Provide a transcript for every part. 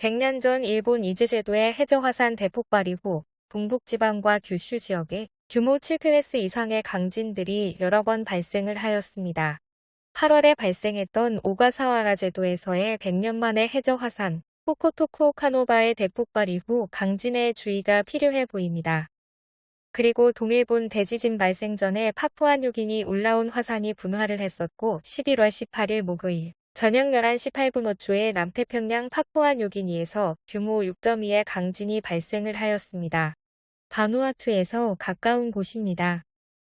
100년 전 일본 이즈제도의 해저화산 대폭발 이후 동북지방과 규슈 지역에 규모 7클래스 이상의 강진들이 여러 번 발생을 하였습니다. 8월에 발생했던 오가사와라 제도에서의 100년 만의 해저화산 후코토쿠오카노바의 대폭발 이후 강진의 주의가 필요해 보입니다. 그리고 동일본 대지진 발생 전에 파푸아뉴기니 올라온 화산이 분화를 했었고 11월 18일 목요일 저녁 11시 8분 5초에 남태평양 파푸아뉴기니에서 규모 6.2의 강진이 발생을 하였습니다. 바누아투에서 가까운 곳입니다.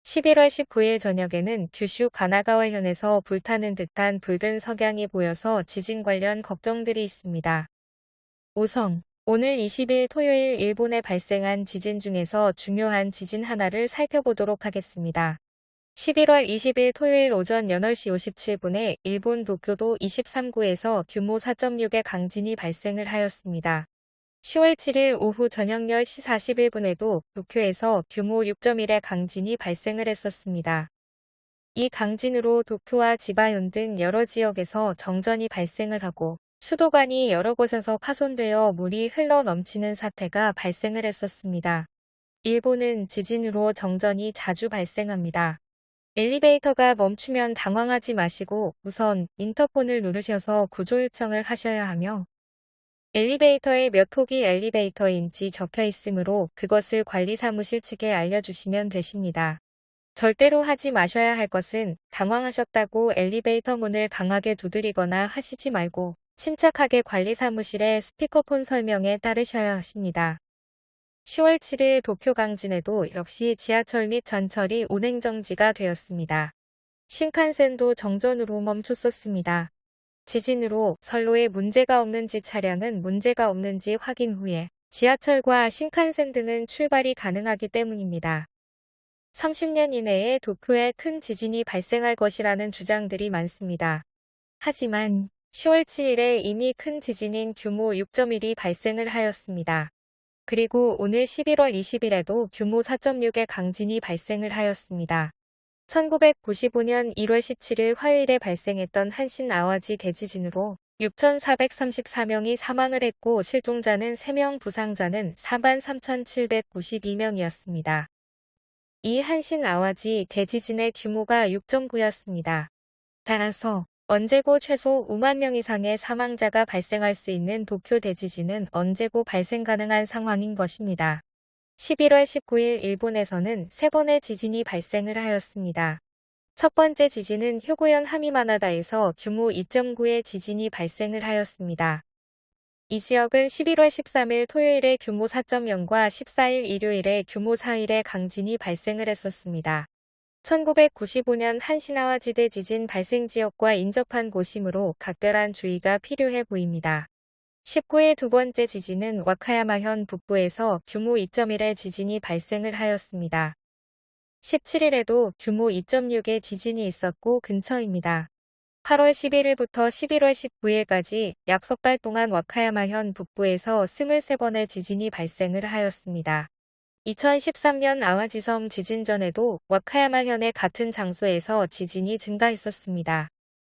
11월 19일 저녁에는 규슈 가나가와현에서 불타는 듯한 붉은 석양이 보여서 지진 관련 걱정들이 있습니다. 5성 오늘 20일 토요일 일본에 발생한 지진 중에서 중요한 지진 하나를 살펴보도록 하겠습니다. 11월 20일 토요일 오전 8시 57분에 일본 도쿄도 23구에서 규모 4.6의 강진이 발생을 하였습니다. 10월 7일 오후 저녁 10시 41분에도 도쿄에서 규모 6.1의 강진이 발생을 했었습니다. 이 강진으로 도쿄와 지바현 등 여러 지역에서 정전이 발생을 하고 수도관이 여러 곳에서 파손되어 물이 흘러 넘치는 사태가 발생을 했었습니다. 일본은 지진으로 정전이 자주 발생합니다. 엘리베이터가 멈추면 당황하지 마시고 우선 인터폰을 누르셔서 구조 요청을 하셔야 하며 엘리베이터에 몇 호기 엘리베이터인지 적혀 있으므로 그것을 관리사무실 측에 알려주시면 되십니다. 절대로 하지 마셔야 할 것은 당황하셨다고 엘리베이터 문을 강하게 두드리거나 하시지 말고 침착하게 관리사무실의 스피커폰 설명에 따르셔야 하십니다. 10월 7일 도쿄 강진에도 역시 지하철 및 전철이 운행 정지가 되었습니다. 신칸센도 정전으로 멈췄었습니다. 지진으로 선로에 문제가 없는지 차량은 문제가 없는지 확인 후에 지하철과 신칸센 등은 출발이 가능하기 때문입니다. 30년 이내에 도쿄에 큰 지진이 발생할 것이라는 주장들이 많습니다. 하지만 10월 7일에 이미 큰 지진인 규모 6.1이 발생을 하였습니다. 그리고 오늘 11월 20일에도 규모 4.6의 강진이 발생을 하였습니다. 1995년 1월 17일 화요일에 발생했던 한신 아와지 대지진으로 6,434명이 사망을 했고 실종자는 3명 부상자는 43,792명이었습니다. 이 한신 아와지 대지진의 규모가 6.9였습니다. 따라서 언제고 최소 5만 명 이상의 사망자가 발생할 수 있는 도쿄 대지진은 언제고 발생 가능한 상황인 것입니다. 11월 19일 일본에서는 세 번의 지진이 발생을 하였습니다. 첫 번째 지진은 효고현 하미마나다에서 규모 2.9의 지진이 발생을 하였습니다. 이 지역은 11월 13일 토요일에 규모 4.0과 14일 일요일에 규모 4일의 강진이 발생을 했었습니다. 1995년 한시나와지대 지진 발생 지역과 인접한 곳이므로 각별한 주의가 필요해 보입니다. 19일 두 번째 지진은 와카야마현 북부에서 규모 2.1의 지진이 발생을 하였습니다. 17일에도 규모 2.6의 지진이 있었고 근처입니다. 8월 11일부터 11월 19일까지 약 석 달 동안 와카야마현 북부에서 23번의 지진이 발생을 하였습니다. 2013년 아와지섬 지진 전에도 와카야마현의 같은 장소에서 지진이 증가했었습니다.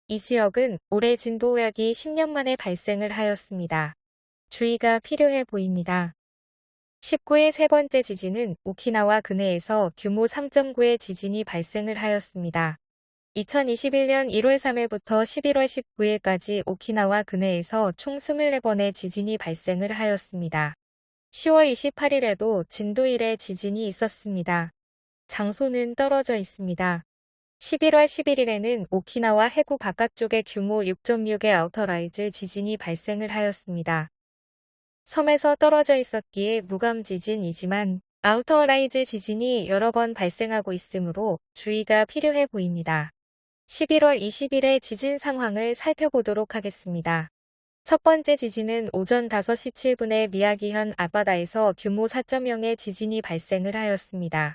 이 지역은 올해 진도약이 10년 만에 발생을 하였습니다. 주의가 필요해 보입니다. 19일 세 번째 지진은 오키나와 근해에서 규모 3.9의 지진이 발생을 하였습니다. 2021년 1월 3일부터 11월 19일까지 오키나와 근해에서 총 24번의 지진이 발생을 하였습니다. 10월 28일에도 진도 1의 지진이 있었습니다. 장소는 떨어져 있습니다. 11월 11일에는 오키나와 해구 바깥쪽에 규모 6.6의 outer rise 지진이 발생을 하였습니다. 섬에서 떨어져 있었기에 무감 지진이지만 outer rise 지진이 여러 번 발생하고 있으므로 주의가 필요해 보입니다. 11월 20일의 지진 상황을 살펴보도록 하겠습니다. 첫 번째 지진은 오전 5시 7분에 미야기현 앞바다에서 규모 4.0의 지진이 발생을 하였습니다.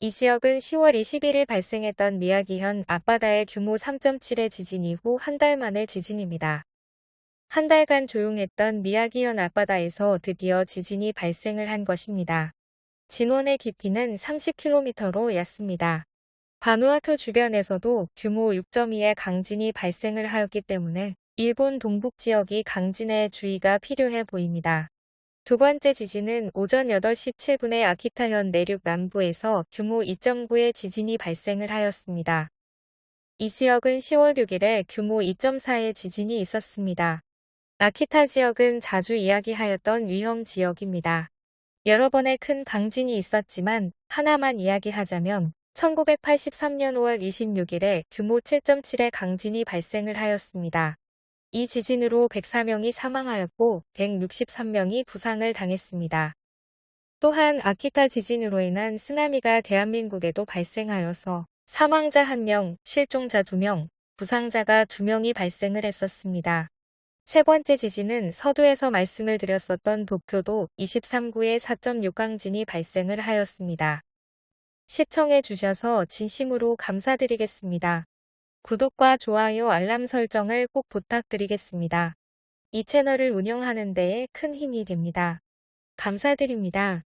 이 지역은 10월 21일 발생했던 미야기현 앞바다의 규모 3.7의 지진 이후 한 달 만의 지진입니다. 한 달간 조용했던 미야기현 앞바다에서 드디어 지진이 발생을 한 것입니다. 진원의 깊이는 30km로 얕습니다. 바누아투 주변에서도 규모 6.2의 강진이 발생을 하였기 때문에 일본 동북 지역이 강진에 주의가 필요해 보입니다. 두 번째 지진은 오전 8시 7분에 아키타현 내륙 남부에서 규모 2.9의 지진이 발생을 하였습니다. 이 지역은 10월 6일에 규모 2.4의 지진이 있었습니다. 아키타 지역은 자주 이야기하였던 위험 지역입니다. 여러 번의 큰 강진이 있었지만 하나만 이야기하자면 1983년 5월 26일에 규모 7.7의 강진이 발생을 하였습니다. 이 지진으로 104명이 사망하였고 163명이 부상을 당했습니다. 또한 아키타 지진으로 인한 쓰나미가 대한민국에도 발생하여서 사망자 1명, 실종자 2명, 부상자가 2명이 발생을 했었습니다. 세 번째 지진은 서두에서 말씀을 드렸었던 도쿄도 23구의 4.6강진이 발생을 하였습니다. 시청해 주셔서 진심으로 감사드리겠습니다. 구독과 좋아요 알람 설정을 꼭 부탁드리겠습니다. 이 채널을 운영하는 데에 큰 힘이 됩니다. 감사드립니다.